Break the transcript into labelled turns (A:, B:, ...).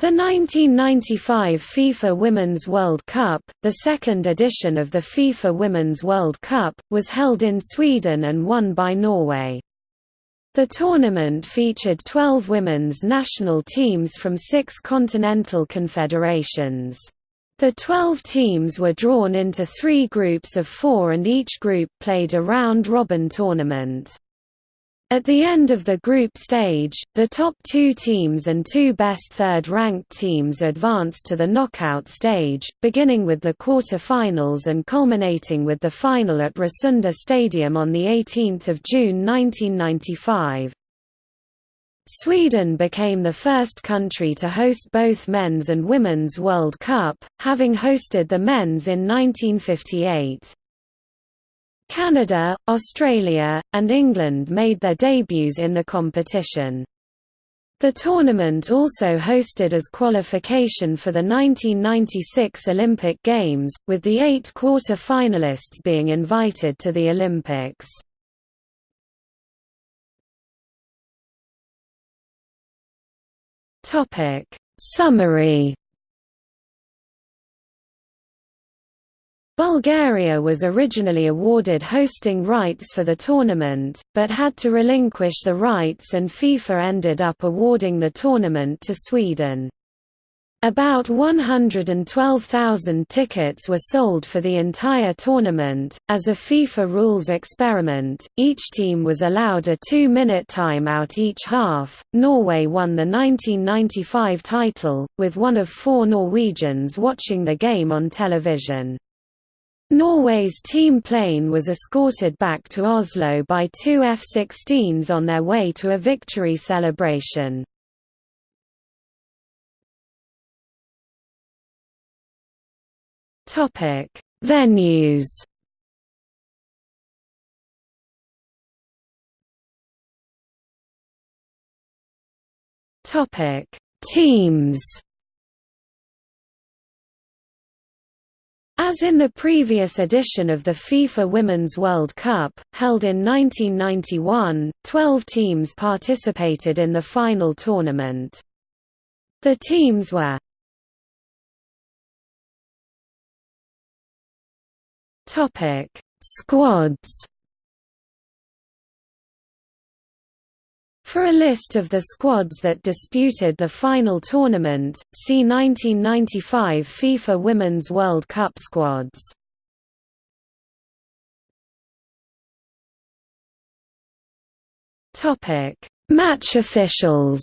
A: The 1995 FIFA Women's World Cup, the second edition of the FIFA Women's World Cup, was held in Sweden and won by Norway. The tournament featured 12 women's national teams from six continental confederations. The 12 teams were drawn into three groups of four and each group played a round-robin tournament. At the end of the group stage, the top two teams and two best third-ranked teams advanced to the knockout stage, beginning with the quarter-finals and culminating with the final at Råsunda Stadium on 18 June 1995. Sweden became the first country to host both men's and women's World Cup, having hosted the men's in 1958. Canada, Australia, and England made their debuts in the competition. The tournament also hosted as qualification for the 1996 Olympic Games, with the eight quarter-finalists being invited to the Olympics. Summary Bulgaria was originally awarded hosting rights for the tournament, but had to relinquish the rights and FIFA ended up awarding the tournament to Sweden. About 112,000 tickets were sold for the entire tournament. As a FIFA rules experiment, each team was allowed a two minute timeout each half. Norway won the 1995 title, with one of four Norwegians watching the game on television. Norway's team plane was escorted back to Oslo by two F-16s on their way to a victory celebration. Venues Teams As in the previous edition of the FIFA Women's World Cup, held in 1991, 12 teams participated in the final tournament. The teams were Squads For a list of the squads that disputed the final tournament, see 1995 FIFA Women's World Cup squads. Match officials.